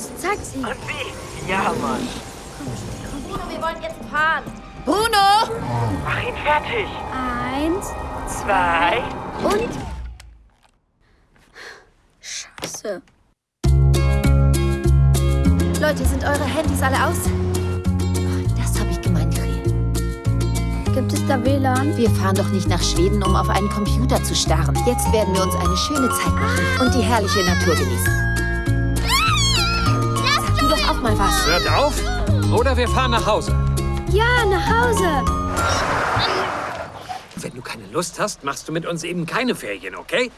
Los, zeig sie. Und wie? Ja, Mann. Bruno, wir wollen jetzt fahren. Bruno! Mach ihn fertig. Eins Zwei. und... Scheiße. Leute, sind eure Handys alle aus? Das habe ich gemeint, Kri. Gibt es da WLAN? Wir fahren doch nicht nach Schweden, um auf einen Computer zu starren. Jetzt werden wir uns eine schöne Zeit machen und die herrliche Natur genießen. Hört auf oder wir fahren nach Hause. Ja, nach Hause. Wenn du keine Lust hast, machst du mit uns eben keine Ferien, okay?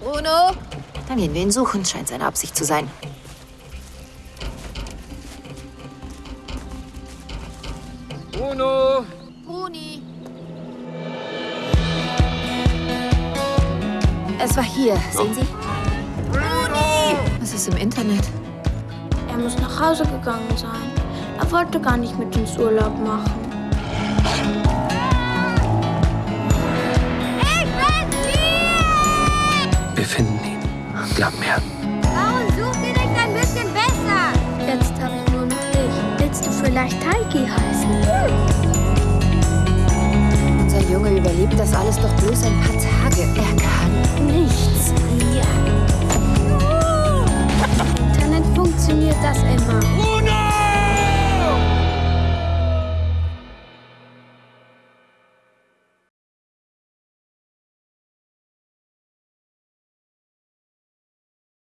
Bruno? Dann gehen wir ihn suchen, scheint seine Absicht zu sein. Bruno! Bruni. Es war hier, sehen Sie? Was ist im Internet? Er muss nach Hause gegangen sein. Er wollte gar nicht mit uns Urlaub machen. Wir finden ihn. Glaub mir. Vielleicht Taiki heißen? Unser Junge überlebt das alles doch bloß ein paar Tage. Er kann nichts.